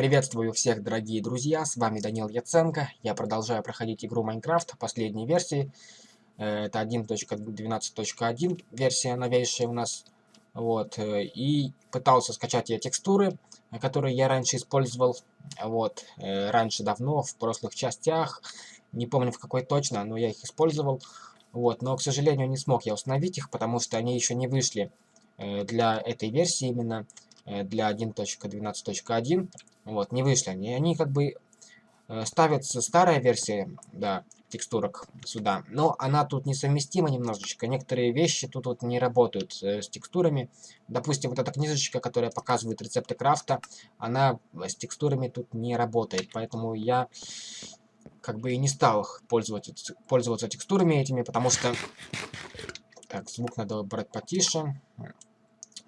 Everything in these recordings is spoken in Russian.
Приветствую всех, дорогие друзья, с вами Данил Яценко. Я продолжаю проходить игру Майнкрафт последней версии. Э, это 1.12.1 версия новейшая у нас. Вот, э, и пытался скачать я текстуры, которые я раньше использовал. Вот, э, раньше давно, в прошлых частях. Не помню в какой точно, но я их использовал. Вот, но, к сожалению, не смог я установить их, потому что они еще не вышли для этой версии именно для 1.12.1. Вот, не вышли они. Они как бы э, ставятся старая версия, да, текстурок сюда. Но она тут несовместима немножечко. Некоторые вещи тут вот не работают э, с текстурами. Допустим, вот эта книжечка, которая показывает рецепты крафта, она с текстурами тут не работает. Поэтому я как бы и не стал пользоваться, пользоваться текстурами этими, потому что... Так, звук надо брать потише.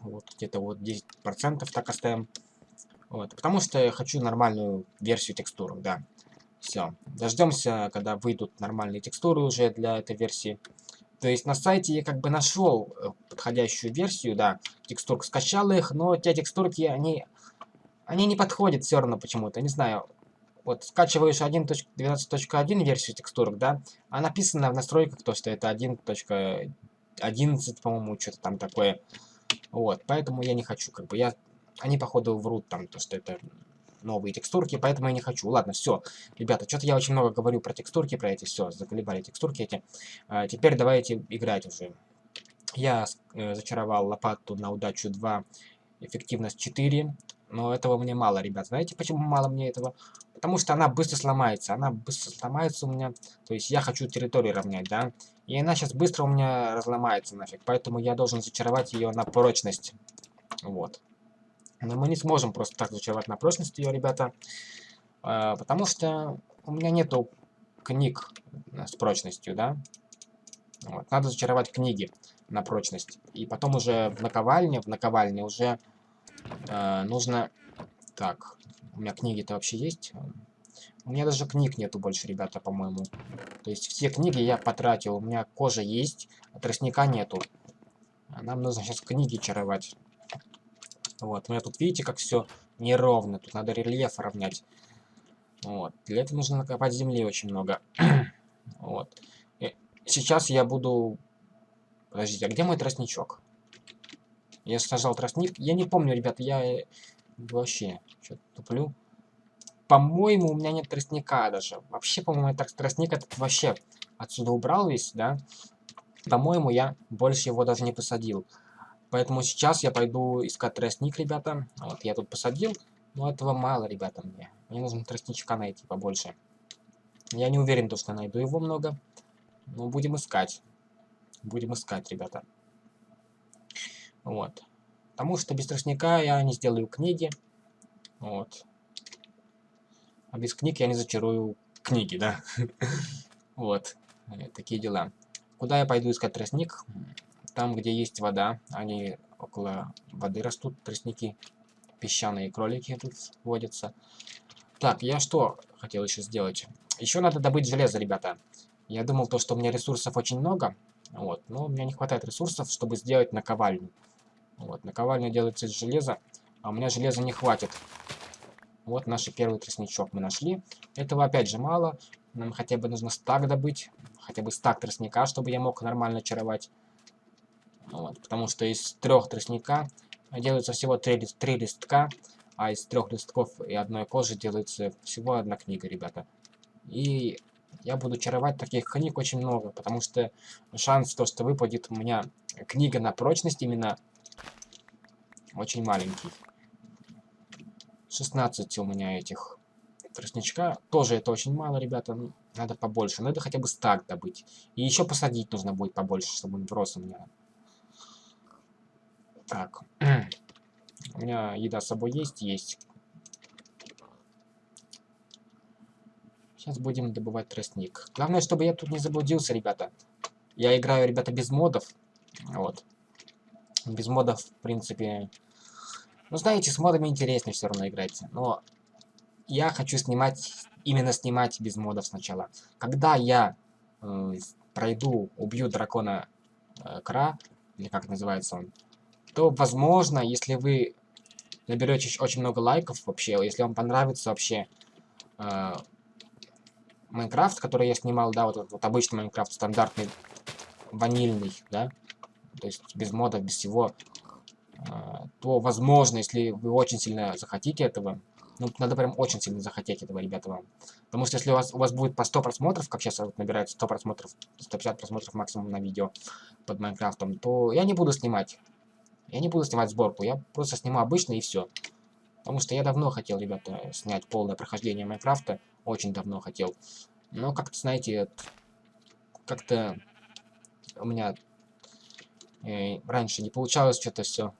Вот где-то вот 10% так оставим. Вот, потому что я хочу нормальную версию текстур, да. Все. Дождемся, когда выйдут нормальные текстуры уже для этой версии. То есть на сайте я как бы нашел э, подходящую версию, да, текстурок, скачал их, но те текстурки, они, они не подходят все равно почему-то, не знаю. Вот скачиваешь 1.12.1 версию текстурок, да, а написано в настройках то, что это 1.11, по-моему, что-то там такое. Вот, поэтому я не хочу, как бы, я они, походу, врут там, то, что это новые текстурки, поэтому я не хочу. Ладно, все. Ребята, что-то я очень много говорю про текстурки, про эти, все, заколебали текстурки эти. А, теперь давайте играть уже. Я э, зачаровал лопату на удачу 2, эффективность 4, но этого мне мало, ребят. Знаете, почему мало мне этого? Потому что она быстро сломается, она быстро сломается у меня. То есть я хочу территорию равнять, да? И она сейчас быстро у меня разломается нафиг, поэтому я должен зачаровать ее на прочность. Вот. Но мы не сможем просто так зачаровать на прочность ее, ребята. Э, потому что у меня нету книг с прочностью, да. Вот. Надо зачаровать книги на прочность. И потом уже в наковальне, в наковальне уже э, нужно... Так, у меня книги-то вообще есть? У меня даже книг нету больше, ребята, по-моему. То есть все книги я потратил. У меня кожа есть, а тростника нету. Нам нужно сейчас книги чаровать. Вот, у меня тут, видите, как все неровно. Тут надо рельеф равнять. Вот, для этого нужно накопать земли очень много. вот. И сейчас я буду... Подождите, а где мой тростничок? Я сажал тростник. Я не помню, ребята, я вообще что-то туплю. По-моему, у меня нет тростника даже. Вообще, по-моему, я тростник этот вообще отсюда убрал весь, да? По-моему, я больше его даже не посадил. Поэтому сейчас я пойду искать тростник, ребята. Вот я тут посадил, но этого мало, ребята, мне. Мне нужно тростничка найти побольше. Я не уверен, то, что найду его много. Но будем искать. Будем искать, ребята. Вот. Потому что без тростника я не сделаю книги. Вот. А без книг я не зачарую книги, да. Вот. Э, такие дела. Куда я пойду искать тростник? Там, где есть вода, они около воды растут, тростники. Песчаные кролики тут водятся. Так, я что хотел еще сделать? Еще надо добыть железо, ребята. Я думал, то, что у меня ресурсов очень много. Вот, но у меня не хватает ресурсов, чтобы сделать наковальню. Вот, наковальня делается из железа, а у меня железа не хватит. Вот наш первый тростничок мы нашли. Этого опять же мало. Нам хотя бы нужно стак добыть. Хотя бы стак тростника, чтобы я мог нормально чаровать. Вот, потому что из трех тростника делается всего три, три листка, а из трех листков и одной кожи делается всего одна книга, ребята. И я буду чаровать таких книг очень много, потому что шанс то, что выпадет у меня книга на прочность именно очень маленький. 16 у меня этих тростничка. Тоже это очень мало, ребята. Надо побольше. Надо хотя бы стак добыть. И еще посадить нужно будет побольше, чтобы он врос у меня. Так. У меня еда с собой есть? Есть. Сейчас будем добывать тростник. Главное, чтобы я тут не заблудился, ребята. Я играю, ребята, без модов. Вот. Без модов, в принципе... Ну, знаете, с модами интереснее все равно играть. Но я хочу снимать, именно снимать без модов сначала. Когда я э, пройду, убью дракона э, Кра, или как называется он, то, возможно, если вы наберете очень много лайков вообще, если вам понравится вообще э, Майнкрафт, который я снимал, да, вот вот обычный Майнкрафт, стандартный, ванильный, да, то есть без модов, без всего, э, то, возможно, если вы очень сильно захотите этого, ну, надо прям очень сильно захотеть этого, ребята, вам. Потому что если у вас, у вас будет по 100 просмотров, как сейчас вот набирается 100 просмотров, 150 просмотров максимум на видео под Майнкрафтом, то я не буду снимать. Я не буду снимать сборку, я просто сниму обычно и все. Потому что я давно хотел, ребята, снять полное прохождение Майнкрафта. Очень давно хотел. Но как-то, знаете, как-то у меня раньше не получалось что-то все.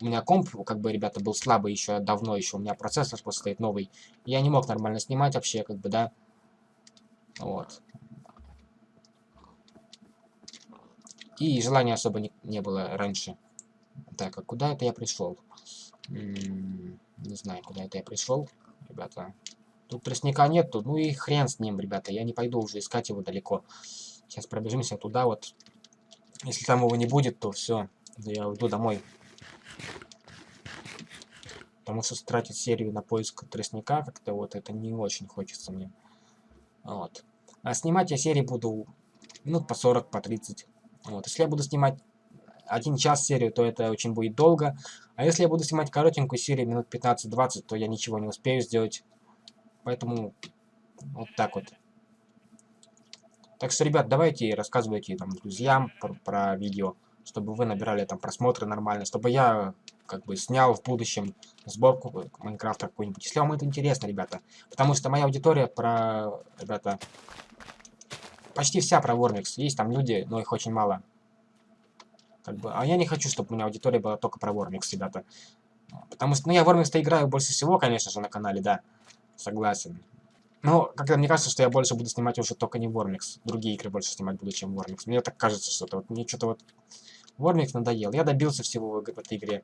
У меня комп, как бы, ребята, был слабый еще давно, еще у меня процессор просто стоит новый. Я не мог нормально снимать вообще, как бы, да. Вот. И желания особо не, не было раньше. Так, а куда это я пришел? не знаю, куда это я пришел, ребята. Тут тростника нету, ну и хрен с ним, ребята. Я не пойду уже искать его далеко. Сейчас пробежимся туда вот. Если там его не будет, то все, я уйду домой. Потому что тратить серию на поиск тростника как-то вот это не очень хочется мне. Вот. А снимать я серии буду минут по 40, по 30. Вот. Если я буду снимать один час серию, то это очень будет долго. А если я буду снимать коротенькую серию, минут 15-20, то я ничего не успею сделать. Поэтому вот так вот. Так что, ребят, давайте рассказывайте там друзьям про, про видео, чтобы вы набирали там просмотры нормально, чтобы я как бы снял в будущем сборку Майнкрафта какую-нибудь. Если вам это интересно, ребята. Потому что моя аудитория про, ребята, почти вся про Warmix. Есть там люди, но их очень мало. Как бы, а я не хочу, чтобы у меня аудитория была только про Вормикс, ребята. Потому что, ну, я Вормикс-то играю больше всего, конечно же, на канале, да. Согласен. Но, как-то мне кажется, что я больше буду снимать уже только не Вормикс. Другие игры больше снимать буду, чем Вормикс. Мне так кажется, что-то вот, мне что-то вот... Вормикс надоел. Я добился всего в, этой игре.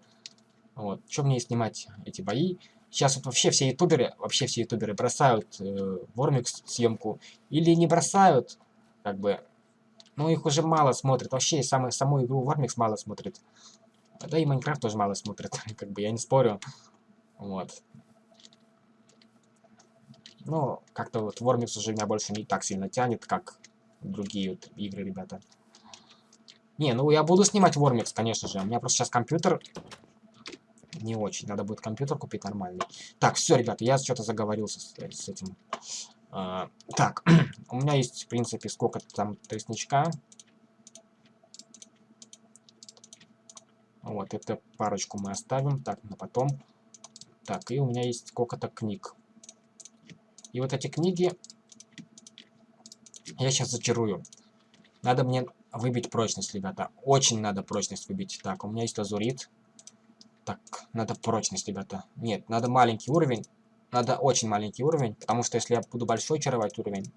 Вот. Чем мне снимать эти бои? Сейчас вот вообще все ютуберы, вообще все ютуберы бросают э, Вормикс съемку. Или не бросают, как бы, ну, их уже мало смотрят. Вообще, саму, саму игру Warmix мало смотрит. Да и Майнкрафт тоже мало смотрит. как бы, я не спорю. Вот. Ну, как-то вот Warmix уже меня больше не так сильно тянет, как другие вот игры, ребята. Не, ну я буду снимать Warmix, конечно же. У меня просто сейчас компьютер не очень. Надо будет компьютер купить нормальный. Так, все, ребята, я что-то заговорился с, с этим. А, так, у меня есть, в принципе, сколько там тростничка. Вот, это парочку мы оставим. Так, на потом. Так, и у меня есть сколько-то книг. И вот эти книги я сейчас зачарую. Надо мне выбить прочность, ребята. Очень надо прочность выбить. Так, у меня есть лазурит. Так, надо прочность, ребята. Нет, надо маленький уровень. Надо очень маленький уровень, потому что если я буду большой чаровать уровень...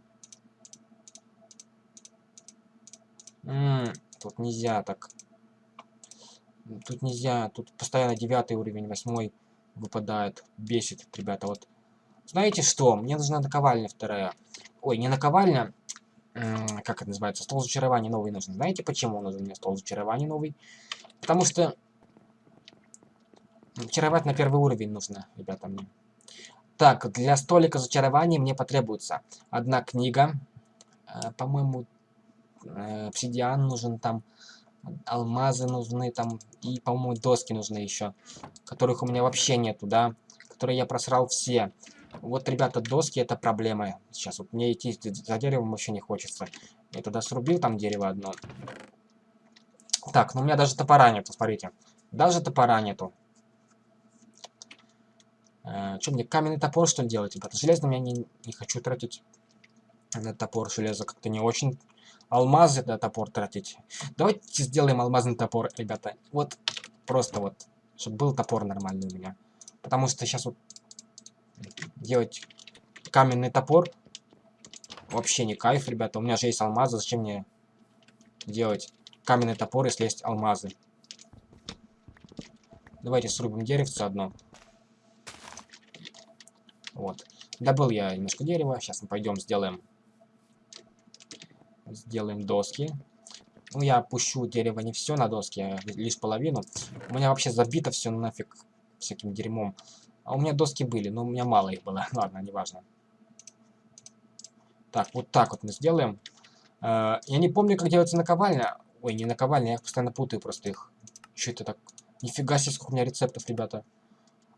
М -м, тут нельзя так. Тут нельзя, тут постоянно девятый уровень, восьмой выпадает. Бесит, ребята, вот. Знаете что? Мне нужна наковальня вторая. Ой, не наковальня, как это называется, стол зачарования новый нужен. Знаете, почему нужен мне стол зачарования новый? Потому что чаровать на первый уровень нужно, ребята, мне. Так, для столика зачарований мне потребуется одна книга. Э, По-моему, э, нужен там. Алмазы нужны там. И, по-моему, доски нужны еще. Которых у меня вообще нету, да. Которые я просрал все. Вот, ребята, доски это проблема. Сейчас вот мне идти за деревом вообще не хочется. Я тогда срубил там дерево одно. Так, ну у меня даже топора нету, смотрите. Даже топора нету. Э, что мне, каменный топор, что ли, делать, ребята? Железным я не, не хочу тратить на топор железо. Как-то не очень. Алмазы на топор тратить. Давайте сделаем алмазный топор, ребята. Вот, просто вот, чтобы был топор нормальный у меня. Потому что сейчас вот делать каменный топор вообще не кайф, ребята. У меня же есть алмазы, зачем мне делать каменный топор, если есть алмазы? Давайте срубим деревце одно. Вот. Добыл я немножко дерева. Сейчас мы пойдем сделаем... Сделаем доски. Ну, я пущу дерево не все на доски, а лишь половину. У меня вообще забито все нафиг всяким дерьмом. А у меня доски были, но у меня мало их было. Ладно, неважно. Так, вот так вот мы сделаем. Э, я не помню, как делается наковальня. Ой, не наковальня, я постоянно путаю просто их. Что это так? Нифига себе, сколько у меня рецептов, ребята.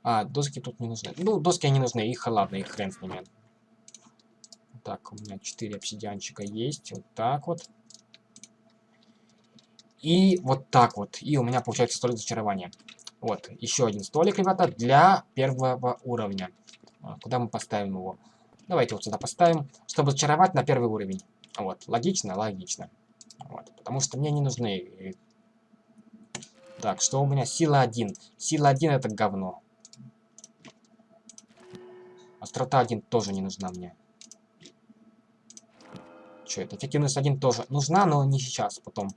А, доски тут не нужны. Ну, доски они нужны, их ладно, их хрен с ними. Так, у меня 4 обсидианчика есть. Вот так вот. И вот так вот. И у меня получается столик зачарования. Вот, еще один столик, ребята, для первого уровня. А, куда мы поставим его? Давайте вот сюда поставим, чтобы зачаровать на первый уровень. Вот, логично, логично. Вот, потому что мне не нужны... Так, что у меня? Сила 1. Сила 1 это говно. Острота 1 тоже не нужна мне. Что это? Эффективность 1 тоже нужна, но не сейчас, потом.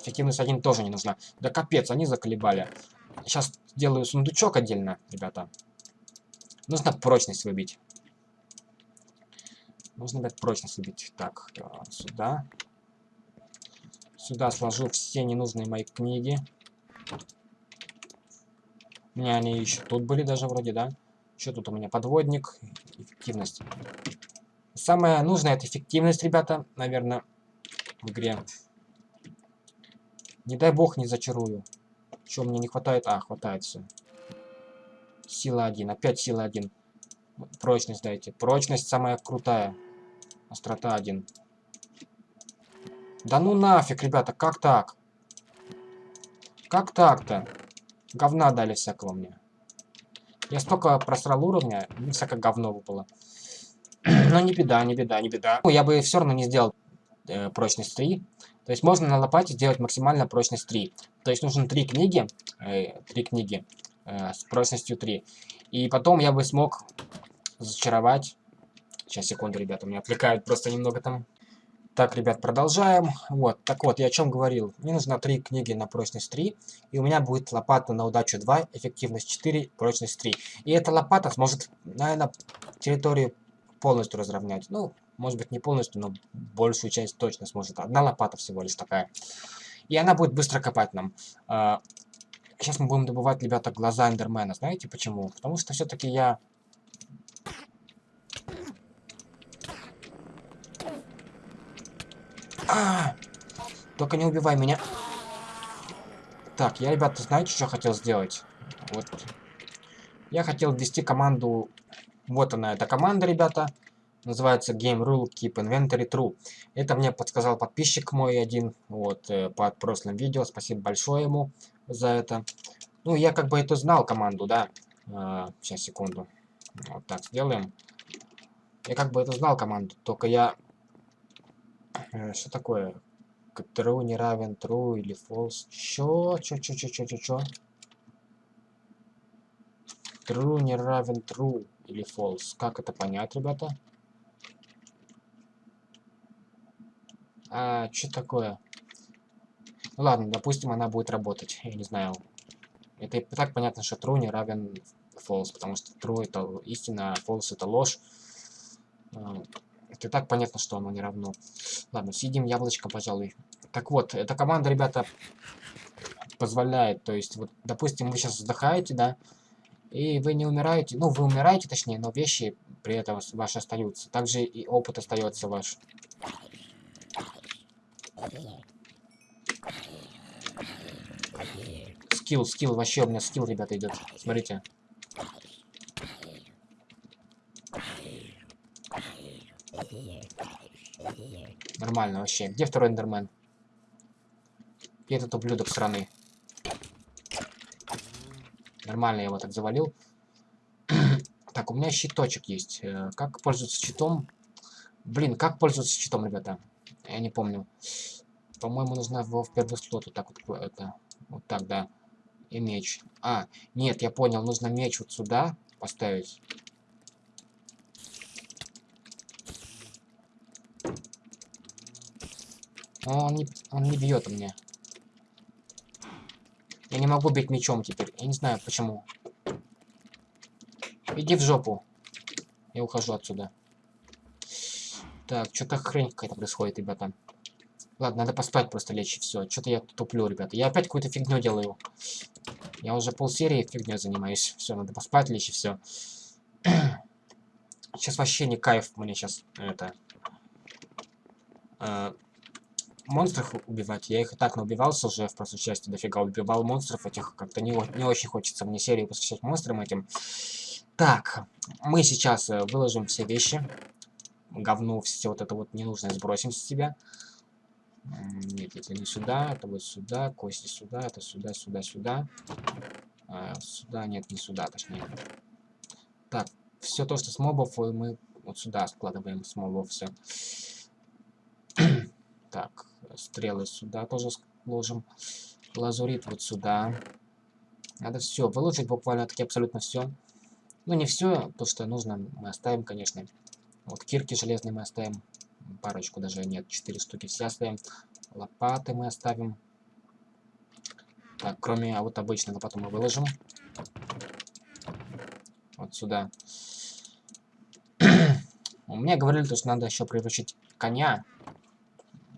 Эффективность 1 тоже не нужна. Да капец, они заколебали. Сейчас делаю сундучок отдельно, ребята. Нужно прочность выбить. Нужно, ребят, прочность выбить. Так, э, сюда. Сюда сложу все ненужные мои книги. У меня они еще тут были даже вроде, да? Что тут у меня? Подводник. Эффективность. Самое нужное это эффективность, ребята, наверное, в игре. Не дай бог не зачарую. Что мне не хватает? А, хватает все. Сила 1. Опять сила 1. Прочность дайте. Прочность самая крутая. Острота 1. Да ну нафиг, ребята, как так? Как так-то? Говна дали всякого мне. Я столько просрал уровня, всякое говно выпало. Но не беда, не беда, не беда. Ну, я бы все равно не сделал э, прочность 3. То есть можно на лопате сделать максимально прочность 3. То есть нужно 3 книги, э, 3 книги э, с прочностью 3. И потом я бы смог зачаровать... Сейчас, секунду, ребята, меня отвлекают просто немного там. Так, ребят, продолжаем. Вот, так вот, я о чем говорил. Мне нужно 3 книги на прочность 3, и у меня будет лопата на удачу 2, эффективность 4, прочность 3. И эта лопата сможет, наверное, территорию полностью разровнять. Ну, может быть, не полностью, но большую часть точно сможет. Одна лопата всего лишь такая. И она будет быстро копать нам. Сейчас мы будем добывать, ребята, глаза Эндермена. Знаете почему? Потому что все-таки я... А! Только не убивай меня. Так, я, ребята, знаете, что хотел сделать? Вот. Я хотел ввести команду... Вот она, эта команда, ребята. Называется Game Rule Keep Inventory True. Это мне подсказал подписчик мой один, вот, э, под прошлым видео. Спасибо большое ему за это. Ну, я как бы это знал, команду, да. А, сейчас, секунду. Вот так сделаем. Я как бы это знал, команду, только я... Э, что такое? True не равен true или false? Чё? Чё, чё, чё, чё, чё, чё? True не равен true или false. Как это понять, ребята? А, что такое? Ну ладно, допустим, она будет работать. Я не знаю. Это и так понятно, что true не равен false, потому что true это истина, а false это ложь. А, это и так понятно, что оно не равно. Ладно, съедим яблочко, пожалуй. Так вот, эта команда, ребята, позволяет, то есть, вот, допустим, вы сейчас вздыхаете, да, и вы не умираете, ну, вы умираете, точнее, но вещи при этом ваши остаются. Также и опыт остается ваш. Скилл, скилл, вообще у меня скилл, ребята, идет. Смотрите. Нормально вообще. Где второй эндермен? И этот ублюдок страны. Нормально я его так завалил. так, у меня щиточек есть. Э, как пользоваться щитом? Блин, как пользоваться щитом, ребята? Я не помню. По-моему, нужно его в первый слот вот так вот, это, вот так, да. И меч. А, нет, я понял, нужно меч вот сюда поставить. Он не, он не бьет мне. Я не могу бить мечом теперь. Я не знаю почему. Иди в жопу. Я ухожу отсюда. Так, что-то хрень какая-то происходит, ребята. Ладно, надо поспать, просто лечь все. Что-то я туплю, ребята. Я опять какую-то фигню делаю. Я уже полсерии фигней занимаюсь. Все, надо поспать лечь все. сейчас вообще не кайф мне сейчас это... Э, монстров убивать. Я их и так наубивался уже в прошлой части. Дофига убивал монстров этих. Как-то не, не очень хочется мне серию посвящать монстрам этим. Так, мы сейчас э, выложим все вещи. Говно, все вот это вот ненужное сбросим с себя. Нет, это не сюда, это вот сюда, кости сюда, это сюда, сюда, сюда. А, сюда, нет, не сюда, точнее. Так, все то, что с мобов, мы вот сюда складываем с мобов все. так, стрелы сюда тоже сложим. Лазурит вот сюда. Надо все выложить буквально таки абсолютно все. Ну, не все, то, что нужно, мы оставим, конечно. Вот кирки железные мы оставим парочку даже нет, 4 штуки все оставим. Лопаты мы оставим. Так, кроме а вот обычной лопаты мы выложим. Вот сюда. Меня говорили, что надо еще приручить коня.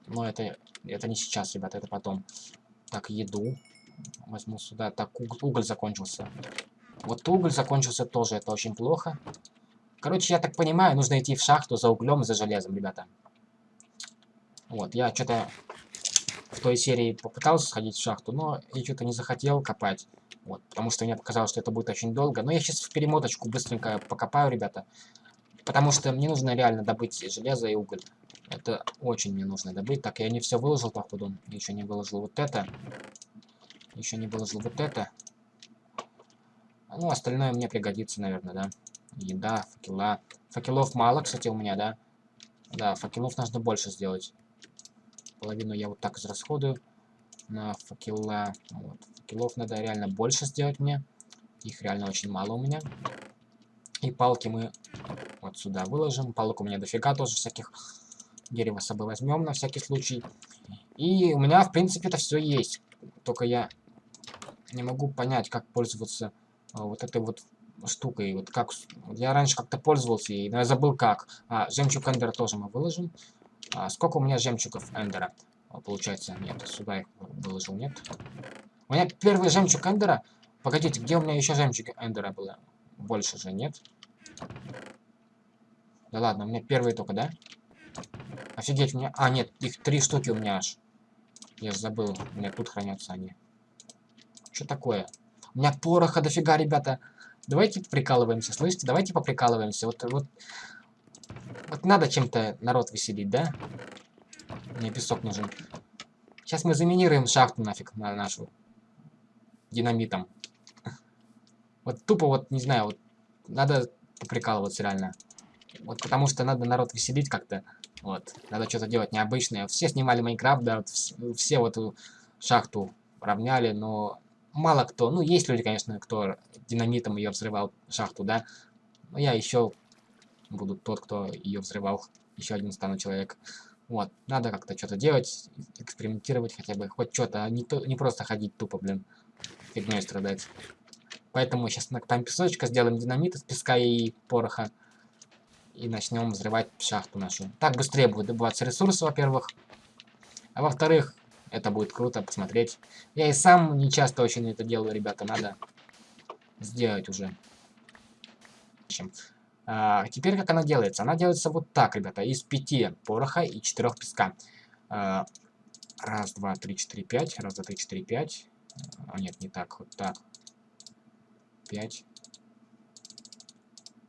Но это, это не сейчас, ребята, это потом. Так, еду. Возьму сюда. Так, уголь закончился. Вот уголь закончился тоже, это очень плохо. Короче, я так понимаю, нужно идти в шахту за углем и за железом, ребята. Вот, я что-то в той серии попытался сходить в шахту, но я что-то не захотел копать. Вот, потому что мне показалось, что это будет очень долго. Но я сейчас в перемоточку быстренько покопаю, ребята. Потому что мне нужно реально добыть железо и уголь. Это очень мне нужно добыть. Так, я не все выложил, походу. Еще не выложил вот это. Еще не выложил вот это. Ну, остальное мне пригодится, наверное, да. Еда, факела. Факелов мало, кстати, у меня, да. Да, факелов нужно больше сделать. Половину я вот так израсходую на факела. Вот. Факелов надо реально больше сделать мне. Их реально очень мало у меня. И палки мы вот сюда выложим. Палок у меня дофига тоже всяких. Дерево с собой возьмем на всякий случай. И у меня, в принципе, это все есть. Только я не могу понять, как пользоваться а, вот этой вот штукой. Вот как я раньше как-то пользовался ей, но я забыл как. А, жемчуг эндера тоже мы выложим. А сколько у меня жемчугов Эндера? Получается, нет, сюда их выложил, нет. У меня первый жемчуг Эндера. Погодите, где у меня еще жемчуг Эндера было? Больше же нет. Да ладно, у меня первые только, да? Офигеть, у меня... А, нет, их три штуки у меня аж. Я же забыл, у меня тут хранятся они. Что такое? У меня пороха дофига, ребята. Давайте прикалываемся, слышите? Давайте поприкалываемся. Вот, вот вот надо чем-то народ веселить, да? Мне песок нужен. Сейчас мы заминируем шахту нафиг на нашу. Динамитом. Вот тупо вот, не знаю, вот надо прикалываться реально. Вот потому что надо народ веселить как-то. Вот. Надо что-то делать необычное. Все снимали Майнкрафт, да, вот, все вот шахту равняли, но мало кто. Ну, есть люди, конечно, кто динамитом ее взрывал, шахту, да. Но я еще буду тот, кто ее взрывал. Еще один стану человек. Вот, надо как-то что-то делать, экспериментировать хотя бы, хоть что-то, а не, то, не просто ходить тупо, блин, фигней страдать. Поэтому сейчас накопаем песочка, сделаем динамит из песка и пороха. И начнем взрывать шахту нашу. Так быстрее будет добываться ресурсы, во-первых. А во-вторых, это будет круто посмотреть. Я и сам не часто очень это делаю, ребята, надо сделать уже. А, теперь как она делается? Она делается вот так, ребята, из пяти пороха и четырех песка. А, раз, два, три, четыре, пять. Раз, два, три, четыре, пять. А, нет, не так, вот так. Пять.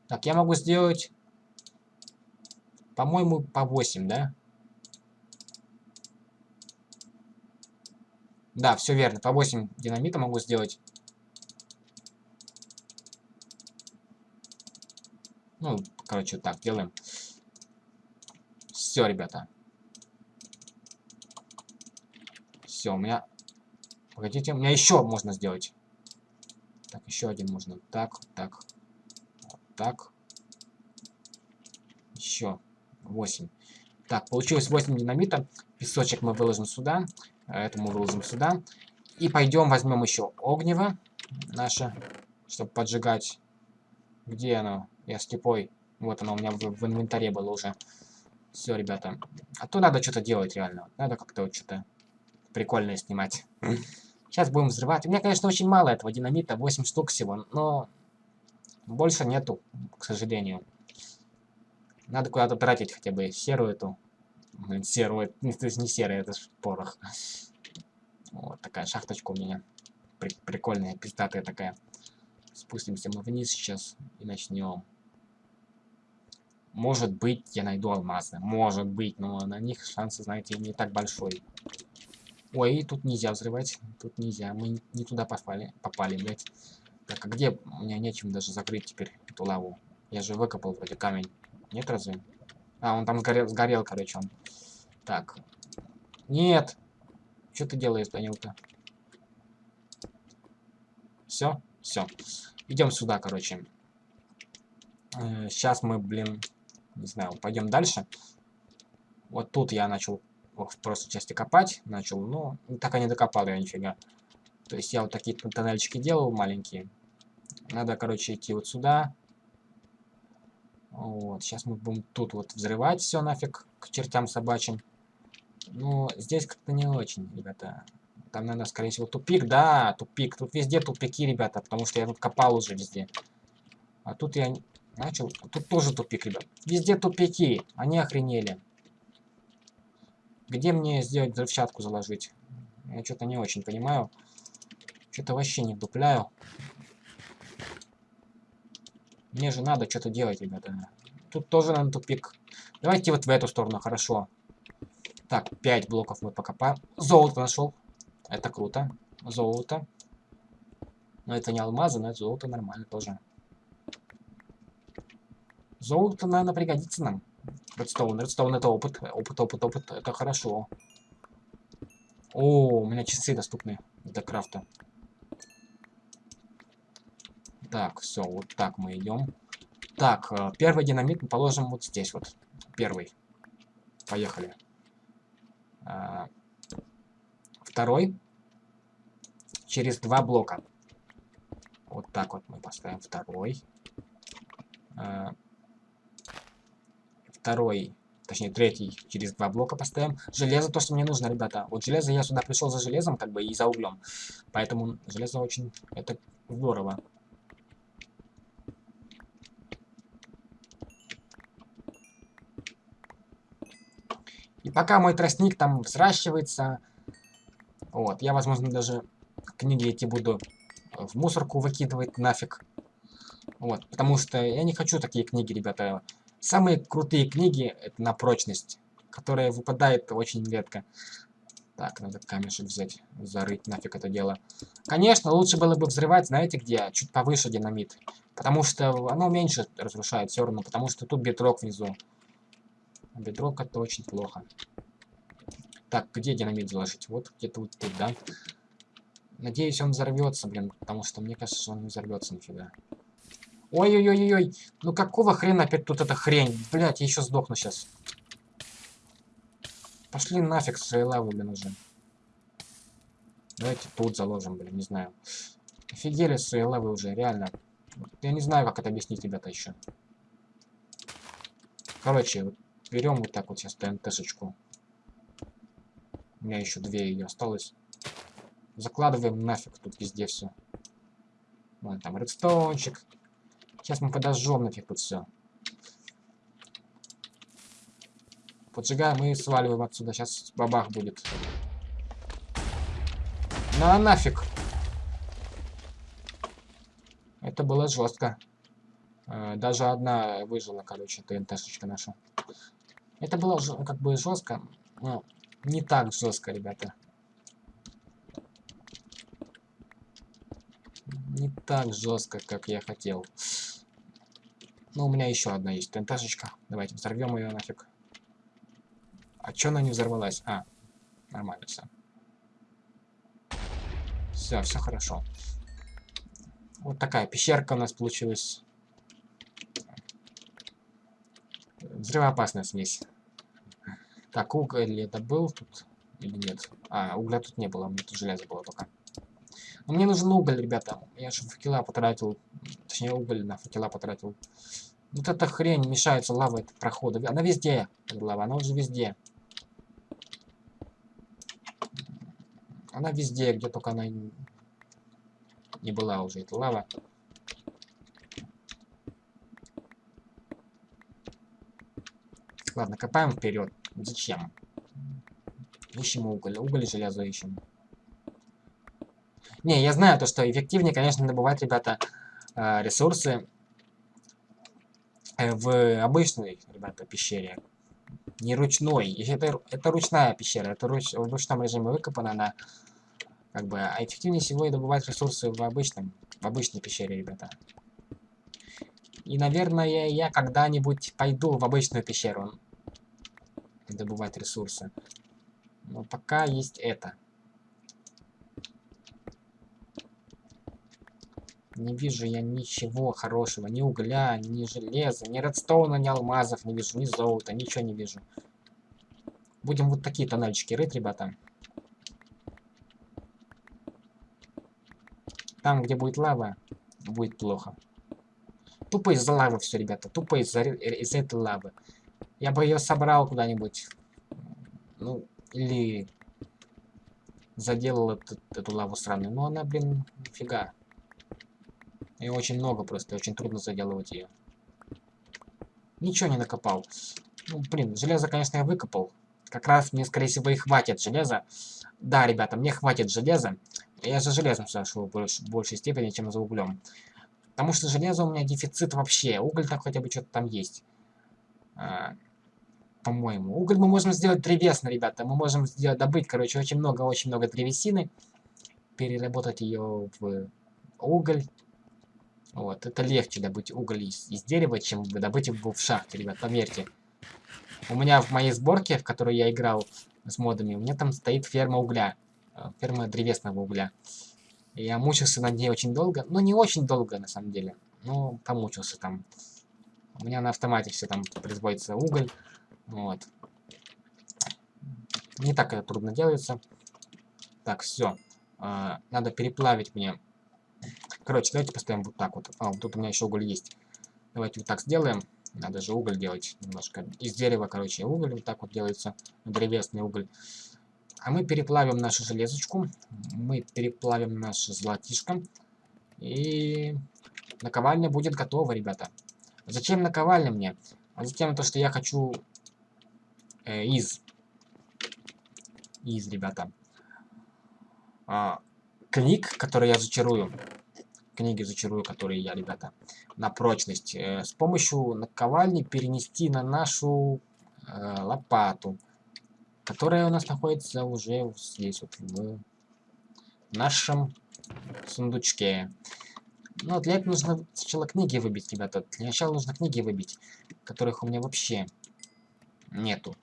Так, я могу сделать, по-моему, по 8, да? Да, все верно, по 8 динамита могу сделать. Ну, короче, так делаем. Все, ребята. Все, у меня... Погодите, у меня еще можно сделать. Так, еще один можно. Так, так. Вот так. Еще 8. Так, получилось 8 динамита. Песочек мы выложим сюда. Это мы выложим сюда. И пойдем возьмем еще огнево наше, чтобы поджигать. Где оно? Я слепой. Вот оно у меня в, в инвентаре было уже. Все, ребята. А то надо что-то делать реально. Надо как-то вот что-то прикольное снимать. Сейчас будем взрывать. У меня, конечно, очень мало этого динамита, 8 штук всего, но больше нету, к сожалению. Надо куда-то тратить хотя бы серую эту. Блин, серую, то есть не серая, это порох. Вот такая шахточка у меня. При прикольная, пиздатая такая. Спустимся мы вниз сейчас и начнем. Может быть, я найду алмазы. Может быть, но на них шансы, знаете, не так большой. Ой, тут нельзя взрывать. Тут нельзя. Мы не туда попали, попали, блядь. Так, а где? У меня нечем даже закрыть теперь эту лаву. Я же выкопал вроде камень. Нет разве? А, он там сгорел, сгорел короче, он. Так. Нет. Что ты делаешь, Данил-то? Все? Все. Идем сюда, короче. Э, сейчас мы, блин, не знаю, пойдем дальше. Вот тут я начал в просто части копать начал, но так и не докопал я нифига. То есть я вот такие тоннельчики делал маленькие. Надо, короче, идти вот сюда. Вот, сейчас мы будем тут вот взрывать все нафиг к чертям собачьим. Ну, здесь как-то не очень, ребята. Там, наверное, скорее всего, тупик. Да, тупик. Тут везде тупики, ребята, потому что я тут копал уже везде. А тут я начал... Тут тоже тупик, ребят. Везде тупики. Они охренели. Где мне сделать взрывчатку заложить? Я что-то не очень понимаю. Что-то вообще не вдупляю. Мне же надо что-то делать, ребята. Тут тоже, наверное, тупик. Давайте вот в эту сторону, хорошо. Так, 5 блоков мы покопаем. Золото нашел. Это круто. Золото. Но это не алмазы, но это золото нормально тоже. Золото, наверное, пригодится нам. Редстоун, редстоун это опыт. Опыт, опыт, опыт. Это хорошо. О, у меня часы доступны для крафта. Так, все, вот так мы идем. Так, э, первый динамит мы положим вот здесь вот. Первый. Поехали. А, второй. Через два блока. Вот так вот мы поставим второй. А, второй, точнее третий через два блока поставим. Железо то, что мне нужно, ребята. Вот железо я сюда пришел за железом, как бы и за углем. Поэтому железо очень, это здорово. Пока мой тростник там взращивается, вот, я, возможно, даже книги эти буду в мусорку выкидывать нафиг. Вот, потому что я не хочу такие книги, ребята. Самые крутые книги это на прочность, которая выпадает очень редко. Так, надо камешек взять, зарыть нафиг это дело. Конечно, лучше было бы взрывать, знаете где? Чуть повыше динамит. Потому что оно меньше разрушает все равно, потому что тут бедрок внизу. Бедрок это очень плохо. Так, где динамит заложить? Вот где-то вот тут, да? Надеюсь, он взорвется, блин, потому что мне кажется, он не взорвется нифига. Ой-ой-ой-ой, ну какого хрена опять тут эта хрень? Блять, я еще сдохну сейчас. Пошли нафиг своей лавы, блин, уже. Давайте тут заложим, блин, не знаю. Офигели своей лавы уже, реально. Я не знаю, как это объяснить, ребята, еще. Короче, вот берем вот так вот сейчас ТНТшечку. У меня еще две ее осталось. Закладываем нафиг тут везде все. Вон там редстоунчик. Сейчас мы подожжем нафиг тут все. Поджигаем и сваливаем отсюда. Сейчас бабах будет. На нафиг. Это было жестко. Э, даже одна выжила, короче, ТНТшечка наша. Это было как бы жестко, но не так жестко, ребята. Не так жестко, как я хотел. Но у меня еще одна есть ТНТшечка. Давайте взорвем ее нафиг. А че она не взорвалась? А, нормально все. Все, все хорошо. Вот такая пещерка у нас получилась. Взрывоопасная смесь. Так, уголь это был тут или нет? А, угля тут не было, мне тут железо было пока. Но мне нужен уголь, ребята. Я же факела потратил, точнее уголь на факела потратил. Вот эта хрень мешается лава этот прохода. Она везде, лава, она уже везде. Она везде, где только она не была уже, эта лава. Ладно, копаем вперед. Зачем? Ищем уголь. Уголь и железо ищем. Не, я знаю то, что эффективнее, конечно, добывать, ребята, э, ресурсы э, в обычной, ребята, пещере. Не ручной. Это, это ручная пещера. Это руч, в ручном режиме выкопана она. Как бы, а эффективнее всего и добывать ресурсы в обычном, в обычной пещере, ребята. И, наверное, я когда-нибудь пойду в обычную пещеру добывать ресурсы. Но пока есть это. Не вижу я ничего хорошего. Ни угля, ни железа, ни редстоуна, ни алмазов не вижу, ни золота, ничего не вижу. Будем вот такие тоннельчики рыть, ребята. Там, где будет лава, будет плохо. Тупо из-за лавы все, ребята. Тупо из-за из этой лавы. Я бы ее собрал куда-нибудь. Ну, или заделал эту, эту лаву сраную. Но она, блин, нифига. И очень много просто, очень трудно заделывать ее. Ничего не накопал. Ну, блин, железо, конечно, я выкопал. Как раз мне, скорее всего, и хватит железа. Да, ребята, мне хватит железа. Я за железом зашел больш, в большей степени, чем за углем. Потому что железо у меня дефицит вообще. Уголь так хотя бы что-то там есть. А, По-моему. Уголь мы можем сделать древесно, ребята. Мы можем сделать, добыть, короче, очень много-очень много древесины. Переработать ее в уголь. Вот, это легче добыть уголь из, из дерева, чем добыть его в шахте, ребят, поверьте. У меня в моей сборке, в которой я играл с модами, у меня там стоит ферма угля. Э, ферма древесного угля. Я мучился над ней очень долго. Ну, не очень долго, на самом деле. Но помучился там. У меня на автомате все там производится уголь. Вот. Не так это трудно делается. Так, все. А, надо переплавить мне Короче, давайте поставим вот так вот. А, тут у меня еще уголь есть. Давайте вот так сделаем. Надо же уголь делать немножко. Из дерева, короче, уголь вот так вот делается. Древесный уголь. А мы переплавим нашу железочку. Мы переплавим наше золотишко. И наковальня будет готова, ребята. Зачем наковальня мне? А затем то, что я хочу э, из. Из, ребята. А, книг, которые я зачарую книги зачарую, которые я, ребята, на прочность. Э, с помощью наковальни перенести на нашу э, лопату, которая у нас находится уже здесь вот в нашем сундучке. Но для этого нужно сначала книги выбить, ребята. Для начала нужно книги выбить, которых у меня вообще нету.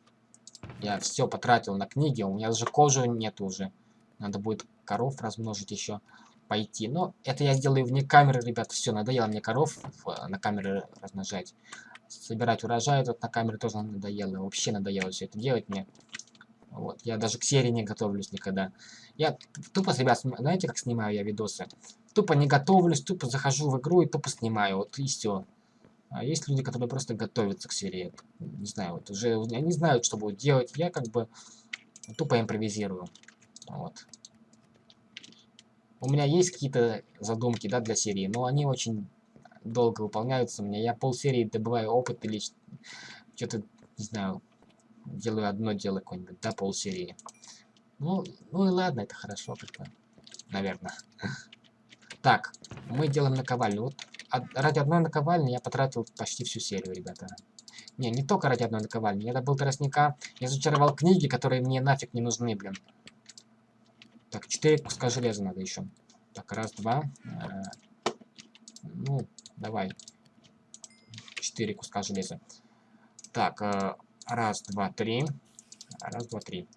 Я все потратил на книги, у меня даже кожи нету уже. Надо будет коров размножить еще пойти. Но это я сделаю вне камеры, ребят. Все, надоело мне коров на камеры размножать. Собирать урожай тут на камере тоже надоело. Вообще надоело все это делать мне. Вот. Я даже к серии не готовлюсь никогда. Я тупо, ребят, знаете, как снимаю я видосы? Тупо не готовлюсь, тупо захожу в игру и тупо снимаю. Вот и все. А есть люди, которые просто готовятся к серии. Не знаю, вот уже они знают, что будут делать. Я как бы тупо импровизирую. Вот. У меня есть какие-то задумки, да, для серии, но они очень долго выполняются у меня. Я полсерии добываю опыт или что-то, не знаю, делаю одно дело какое-нибудь, да, полсерии. Ну, ну и ладно, это хорошо как-то, наверное. Так, мы делаем наковальню. Вот ради одной наковальни я потратил почти всю серию, ребята. Не, не только ради одной наковальни. Я добыл тростника, я зачаровал книги, которые мне нафиг не нужны, блин. Так, 4 куска железа надо еще. Так, раз, два. Э, ну, давай. 4 куска железа. Так, э, раз, два, три. Раз, два, три.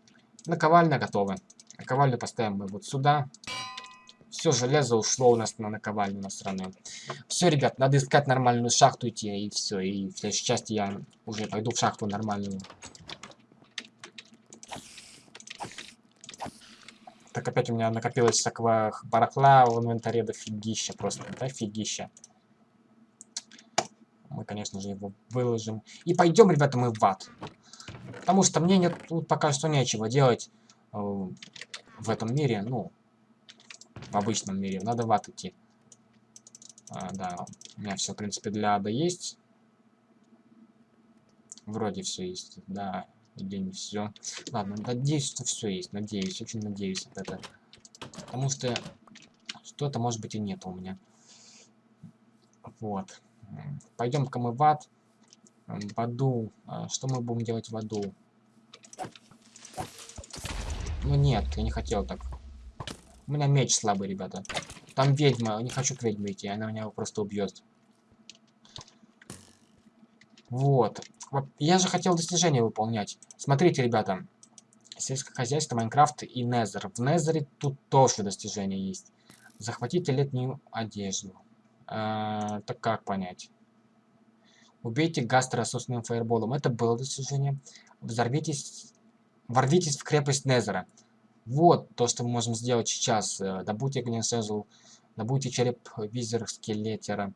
Наковальня готова. Наковальню поставим мы вот сюда. Все, железо ушло у нас на наковальню на сторону. Все, ребят, надо искать нормальную шахту идти, и все. И в следующей части я уже пойду в шахту нормальную. Так опять у меня накопилось всякого барахла в инвентаре до фигища просто. Да, фигища. Мы, конечно же, его выложим. И пойдем, ребята, мы в ад. Потому что мне нет, тут пока что нечего делать э, в этом мире, ну, в обычном мире. Надо в ад идти. А, да, у меня все, в принципе, для ада есть. Вроде все есть, да, или не все. Ладно, надеюсь, что все есть, надеюсь, очень надеюсь от это. Потому что что-то, может быть, и нет у меня. Вот. Пойдем-ка мы в ад. В аду. А, что мы будем делать в аду? Ну нет, я не хотел так. У меня меч слабый, ребята. Там ведьма, не хочу к ведьме идти, она меня просто убьет. Вот. Я же хотел достижения выполнять. Смотрите, ребята. Сельское хозяйство, Майнкрафт и Незер. В Незере тут тоже достижения есть. Захватите летнюю одежду. А, так как понять? Убейте Гастера собственным фаерболом. Это было достижение. Взорвитесь... Ворвитесь в крепость Незера. Вот то, что мы можем сделать сейчас. Э, добудьте Глинсезл. Добудьте череп визера скелетера.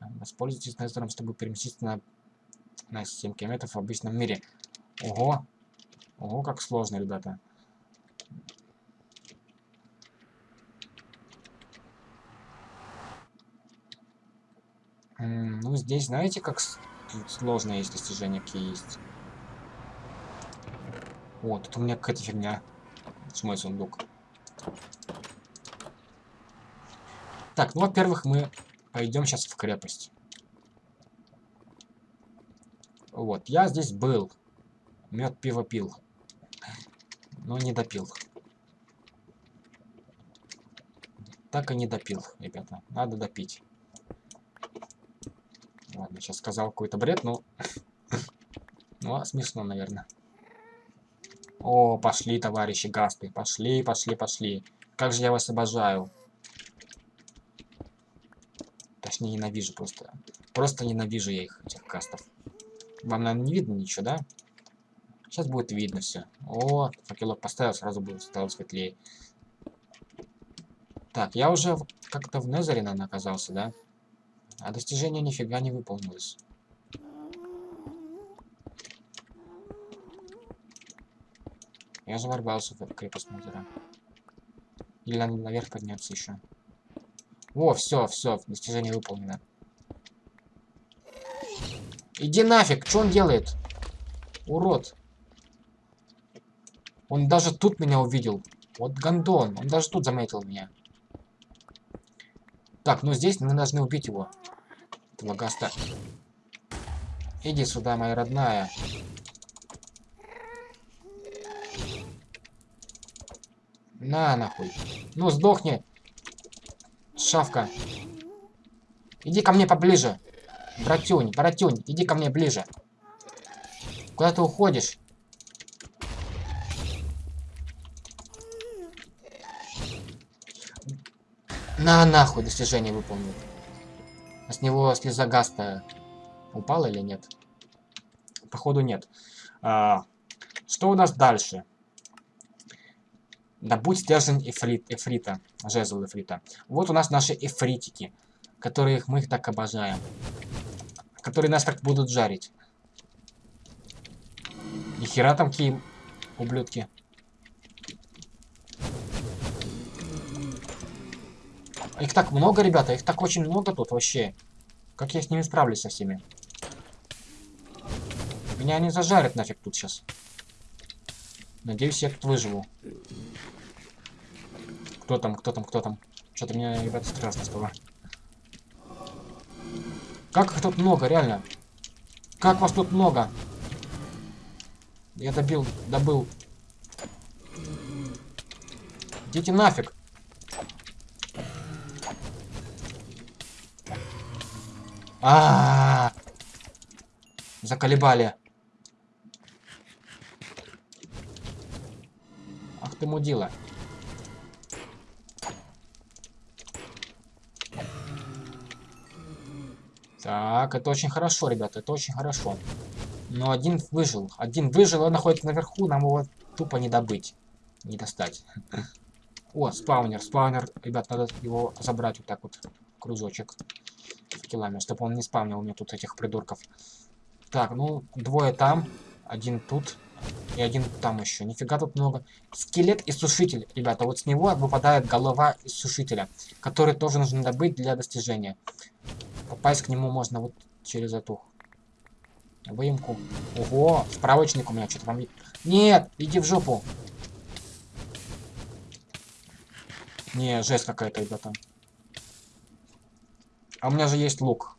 Воспользуйтесь Незером, чтобы переместиться на, на 7 километров в обычном мире. Ого. Ого, как сложно, ребята. Ну, здесь, знаете, как сложно есть достижения, какие есть. О, тут у меня какая-то фигня. С мой сундук. Так, ну, во-первых, мы пойдем сейчас в крепость. Вот, я здесь был. Мед пиво пил. Но не допил. Так и не допил, ребята. Надо допить. Ладно, сейчас сказал какой-то бред, но... ну, а смешно, наверное. О, пошли, товарищи гасты. Пошли, пошли, пошли. Как же я вас обожаю. Точнее, ненавижу просто. Просто ненавижу я их, этих кастов. Вам, наверное, не видно ничего, да? Сейчас будет видно все. О, факелок поставил, сразу будет стало светлее. Так, я уже как-то в Незере, наверное, оказался, да? А достижение нифига не выполнилось. Я же ворвался в крепость Незера. Или надо наверх подняться еще. О, все, все, достижение выполнено. Иди нафиг, что он делает? Урод. Он даже тут меня увидел. Вот гандон, он даже тут заметил меня. Так, ну здесь мы должны убить его. Этого гаста. Иди сюда, моя родная. На, нахуй. Ну, сдохни. Шавка. Иди ко мне поближе. Братюнь, братюнь, иди ко мне ближе. Куда ты уходишь? На нахуй достижение выполнил. А с него слеза гаста упала или нет? Походу нет. А, что у нас дальше? Добудь стержень эфрит, эфрита, жезл эфрита. Вот у нас наши эфритики, которые мы их так обожаем. Которые нас так будут жарить. Нихера там какие ублюдки. Их так много, ребята, их так очень много тут вообще. Как я с ними справлюсь со всеми? Меня они зажарят нафиг тут сейчас. Надеюсь, я тут выживу. Кто там, кто там, кто там? Что-то меня, ребята, страшно стало. Как их тут много, реально? Как вас тут много? Я добил, добыл. Идите нафиг. А, -а, -а, Заколебали. Ах ты мудила. Так, это очень хорошо, ребята, это очень хорошо. Но один выжил. Один выжил, он находится наверху, нам его тупо не добыть. Не достать. О, спаунер, спаунер. Ребят, надо его забрать вот так вот. Кружочек килами, чтобы он не спавнил мне тут этих придурков. Так, ну, двое там, один тут, И один там еще. Нифига тут много. Скелет и сушитель, ребята. Вот с него выпадает голова из сушителя, который тоже нужно добыть для достижения. Попасть к нему можно вот через эту выемку. Ого, справочник у меня что-то там... Нет, иди в жопу. Не, жесть какая-то, ребята. А у меня же есть лук.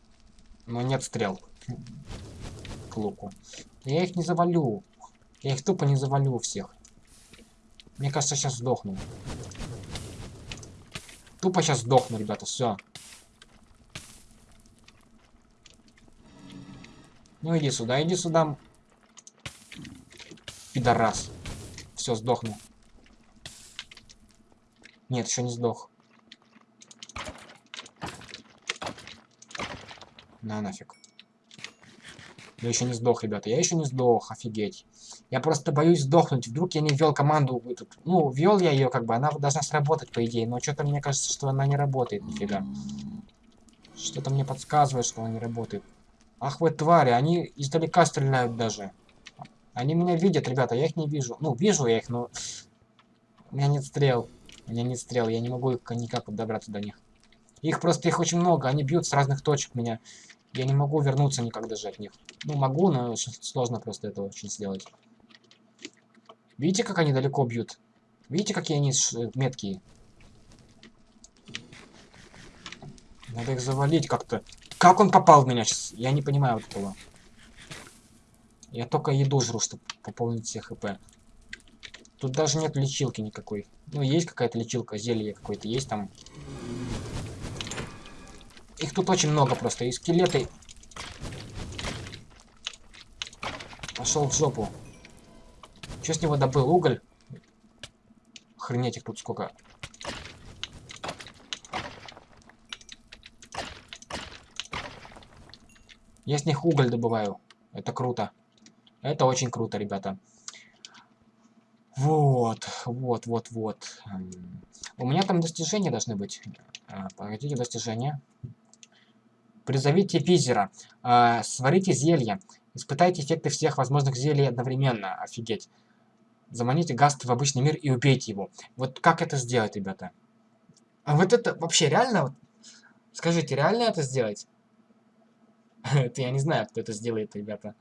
Но нет стрел. К луку. Я их не завалю. Я их тупо не завалю всех. Мне кажется, сейчас сдохну. Тупо сейчас сдохну, ребята, все. Ну иди сюда, иди сюда. Пидорас. Все, сдохну. Нет, еще не сдох. На нафиг. Я еще не сдох, ребята. Я еще не сдох, офигеть. Я просто боюсь сдохнуть. Вдруг я не ввел команду. Этот... Ну, ввел я ее, как бы, она должна сработать, по идее. Но что-то мне кажется, что она не работает, нифига. Что-то мне подсказывает, что она не работает. Ах вы твари, они издалека стреляют даже. Они меня видят, ребята, я их не вижу. Ну, вижу я их, но... У меня нет стрел. У меня нет стрел, я не могу их никак добраться до них. Их просто, их очень много, они бьют с разных точек меня. Я не могу вернуться никак даже от них. Ну, могу, но сложно просто это очень сделать. Видите, как они далеко бьют? Видите, какие они меткие? Надо их завалить как-то. Как он попал в меня сейчас? Я не понимаю этого. Я только еду жру, чтобы пополнить все хп. Тут даже нет лечилки никакой. Ну, есть какая-то лечилка, зелье какое-то есть там. Их тут очень много просто. И скелеты. Пошел в жопу. Что с него добыл? Уголь? Охренеть их тут сколько. Я с них уголь добываю. Это круто. Это очень круто, ребята. Вот, вот, вот, вот. У меня там достижения должны быть. А, погодите, достижения. Призовите Пизера. А, сварите зелье. Испытайте эффекты всех возможных зелий одновременно. Офигеть. Заманите Гаст в обычный мир и убейте его. Вот как это сделать, ребята? А вот это вообще реально? Скажите, реально это сделать? Это я не знаю, кто это сделает, ребята.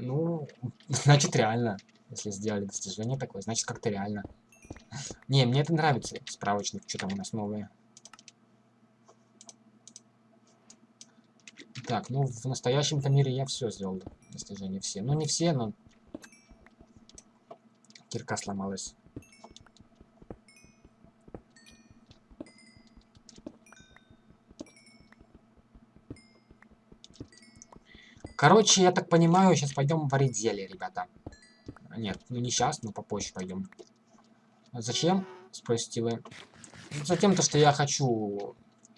Ну, значит реально. Если сделали достижение такое, значит как-то реально. Не, мне это нравится, справочник, что там у нас новое. Так, ну в настоящем-то мире я все сделал, достижения все. Ну не все, но... Кирка сломалась. Короче, я так понимаю, сейчас пойдем варить зелье, ребята. Нет, ну не сейчас, но попозже пойдем. Зачем? Спросите вы. Затем то, что я хочу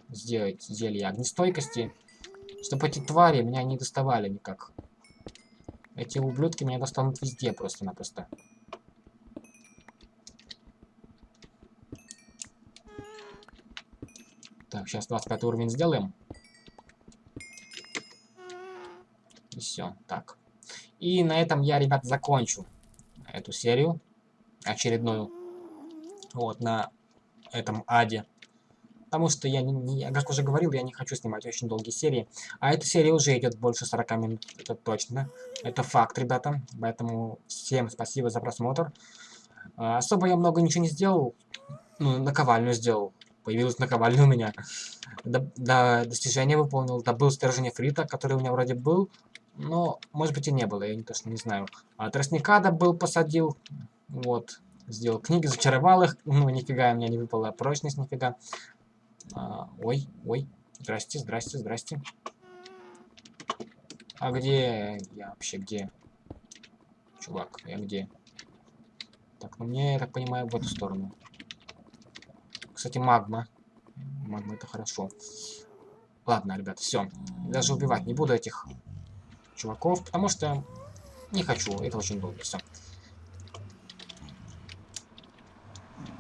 сделать зелье огнестойкости, чтобы эти твари меня не доставали никак. Эти ублюдки меня достанут везде просто-напросто. Так, сейчас 25 уровень сделаем. И все, так. И на этом я, ребят, закончу эту серию очередную. Вот, на этом аде. Потому что я, не, я, как уже говорил, я не хочу снимать очень долгие серии. А эта серия уже идет больше 40 минут, это точно. Это факт, ребята. Поэтому всем спасибо за просмотр. А, особо я много ничего не сделал. Ну, наковальню сделал. Появилась наковальня у меня. До, до достижения выполнил. Добыл стержень фрита, который у меня вроде был. Но, может быть, и не было, я точно не знаю. А тростника добыл, посадил. Вот. Сделал книги, зачаровал их. Ну, нифига, у меня не выпала прочность, нифига. А, ой, ой. Здрасте, здрасте, здрасте. А где я вообще, где? Чувак, я где? Так, ну мне, я так понимаю, в эту сторону. Кстати, магма. Магма это хорошо. Ладно, ребят, все. Даже убивать не буду этих чуваков, потому что не хочу, это очень долго, все.